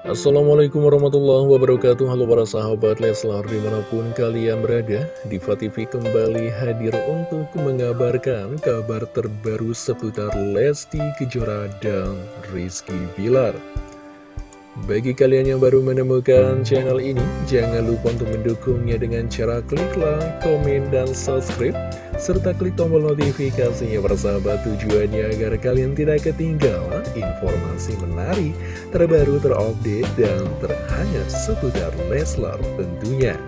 Assalamualaikum warahmatullahi wabarakatuh. Halo para sahabat Leslar di mana pun kalian berada Diva TV kembali hadir untuk mengabarkan kabar terbaru seputar Lesti Kejora dan Rizky Bilar. Bagi kalian yang baru menemukan channel ini, jangan lupa untuk mendukungnya dengan cara klik like, komen, dan subscribe, serta klik tombol notifikasinya bersahabat tujuannya agar kalian tidak ketinggalan informasi menarik, terbaru, terupdate, dan terhangat seputar Leslar tentunya.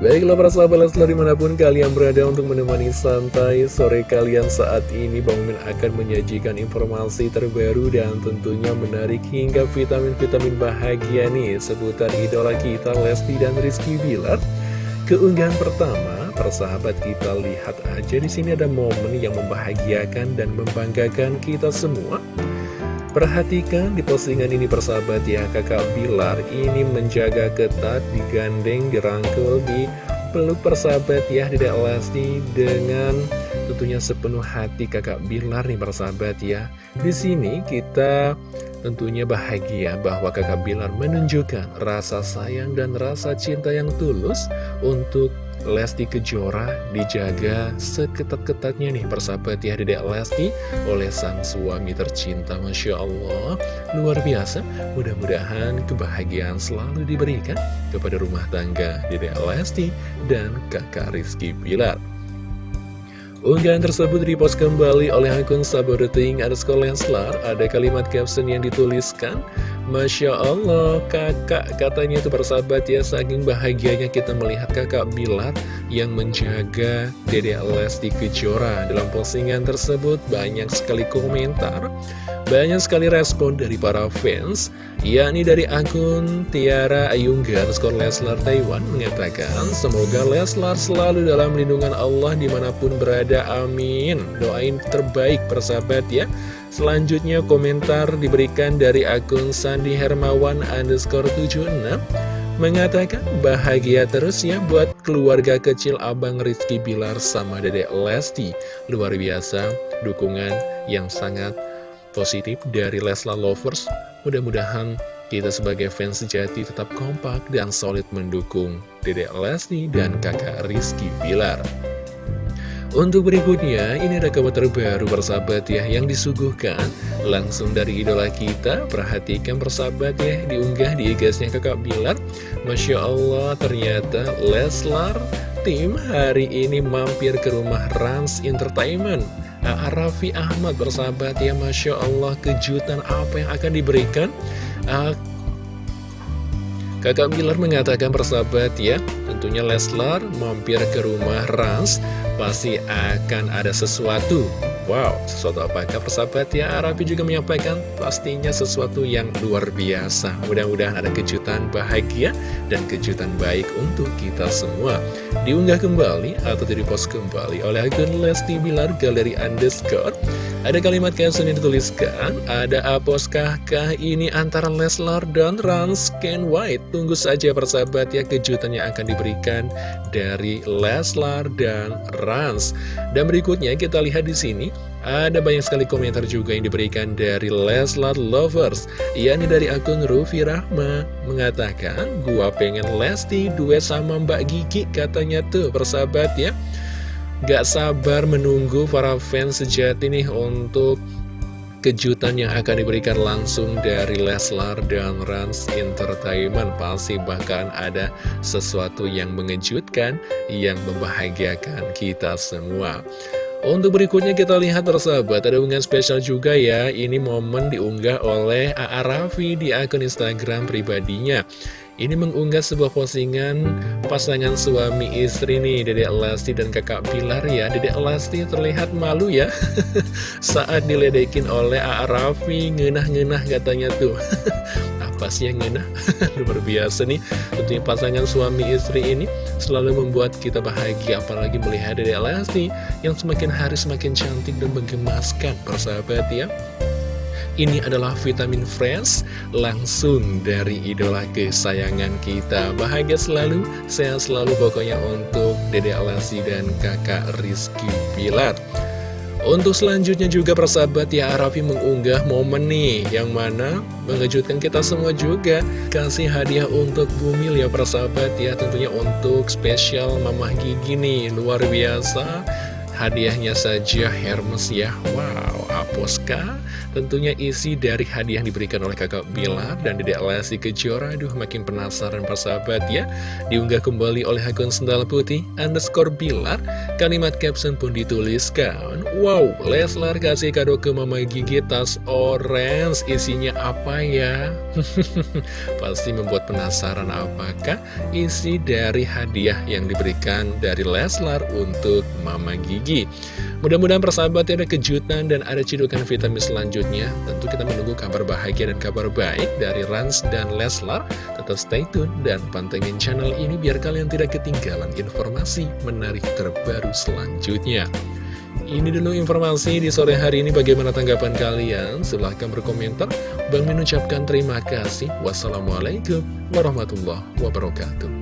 Baiklah para sahabat Leslar di mana pun kalian berada untuk menemani santai sore kalian saat ini Bang Min akan menyajikan informasi terbaru dan tentunya menarik hingga vitamin-vitamin bahagia nih seputar idola kita Lesti dan Rizky Bilar Keunggahan pertama, persahabat kita lihat aja di sini ada momen yang membahagiakan dan membanggakan kita semua. Perhatikan di postingan ini persahabat ya kakak Bilar ini menjaga ketat digandeng dirangkul di peluk persahabat ya Dedek Lesti dengan tentunya sepenuh hati kakak Bilar nih persahabat ya. Di sini kita tentunya bahagia bahwa kakak Bilar menunjukkan rasa sayang dan rasa cinta yang tulus untuk Lesti Kejora dijaga seketat-ketatnya nih persahabat ya Dedek Lesti oleh sang suami tercinta Masya Allah. Luar biasa mudah-mudahan kebahagiaan selalu diberikan kepada rumah tangga Dedek Lesti dan kakak Rizky Pilar Unggahan tersebut dipost kembali oleh akun Sabodeting Lenslar. Ada kalimat caption yang dituliskan Masya Allah, kakak katanya itu bersahabat ya Saking bahagianya kita melihat kakak Bilar yang menjaga Dede Lesti Kejora Dalam postingan tersebut banyak sekali komentar banyak sekali respon dari para fans, yakni dari akun Tiara Ayungga skor Leslar Taiwan mengatakan, Semoga Leslar selalu dalam lindungan Allah di mana pun berada, amin. Doain terbaik persahabat ya. Selanjutnya komentar diberikan dari akun Sandi Hermawan underscore 76 mengatakan bahagia terus ya buat keluarga kecil Abang Rizky Bilar sama Dedek Lesti. Luar biasa dukungan yang sangat positif dari Leslar Lovers. Mudah-mudahan kita sebagai fans sejati tetap kompak dan solid mendukung Dedek Lesti dan kakak Rizky Bilar. Untuk berikutnya, ini ada kabar terbaru persahabat ya yang disuguhkan langsung dari idola kita. Perhatikan persahabat ya, diunggah di igasnya kakak Bilar. Masya Allah, ternyata Leslar tim hari ini mampir ke rumah Rans Entertainment. Raffi Ahmad bersahabat ya Masya Allah kejutan apa yang akan diberikan Kakak Bilar mengatakan persahabat ya Tentunya Leslar mampir ke rumah Rans Pasti akan ada sesuatu Wow, sesuatu apakah persahabat ya? Arapi juga menyampaikan pastinya sesuatu yang luar biasa. Mudah-mudahan ada kejutan bahagia dan kejutan baik untuk kita semua. Diunggah kembali atau di-post kembali oleh akun Lesti Bilar Galeri Underscore. Ada kalimat caption yang dituliskan, ada aposkah kah ini antara Leslar dan Rans Ken White? Tunggu saja persahabat ya kejutan yang akan diberikan dari Leslar dan Rans. Dan berikutnya kita lihat di sini ada banyak sekali komentar juga yang diberikan dari Leslar Lovers yakni dari akun Rufi Rahma Mengatakan, gua pengen Lesti duet sama Mbak Gigi katanya tuh persahabat ya Gak sabar menunggu para fans sejati nih untuk kejutan yang akan diberikan langsung dari Leslar dan Rans Entertainment Pasti bahkan ada sesuatu yang mengejutkan, yang membahagiakan kita semua untuk berikutnya kita lihat persahabat, ada unggahan spesial juga ya. Ini momen diunggah oleh A.A. Raffi di akun Instagram pribadinya. Ini mengunggah sebuah postingan pasangan suami istri nih, Dedek Lesti dan kakak Pilar ya. Dedek Lesti terlihat malu ya saat diledekin oleh A.A. Raffi, ngenah-ngenah katanya tuh. sih yang enak luar biasa nih tentunya pasangan suami istri ini selalu membuat kita bahagia apalagi melihat dari Lesti yang semakin hari semakin cantik dan menggemaskan persahabat ya ini adalah vitamin fresh langsung dari idola kesayangan kita. Bahagia selalu sehat selalu pokoknya untuk Dede Alasi dan kakak Rizky Pilar Untuk selanjutnya juga persahabat ya Raffi mengunggah momen nih Yang mana mengejutkan kita semua juga. Kasih hadiah untuk Bumil ya persahabat ya Tentunya untuk spesial Mamah Gigi nih. Luar biasa Hadiahnya saja Hermes ya. Wow, Tentunya isi dari hadiah yang diberikan oleh kakak Bilar dan Dedek Lesti Kejora. Aduh makin penasaran persahabat ya. Diunggah kembali oleh akun sendal putih underscore Bilar. Kalimat caption pun dituliskan. Wow Leslar kasih kado ke Mama Gigi tas orange. Isinya apa ya? Pasti membuat penasaran apakah isi dari hadiah yang diberikan dari Leslar untuk Mama Gigi. Mudah-mudahan persahabat ada kejutan dan ada cidukan vitamin selanjutnya. Tentu kita menunggu kabar bahagia dan kabar baik dari Rans dan Leslar. Tetap stay tune dan pantengin channel ini biar kalian tidak ketinggalan informasi menarik terbaru selanjutnya. Ini dulu informasi di sore hari ini bagaimana tanggapan kalian? Silahkan berkomentar. Bang mengucapkan terima kasih. Wassalamualaikum warahmatullahi wabarakatuh.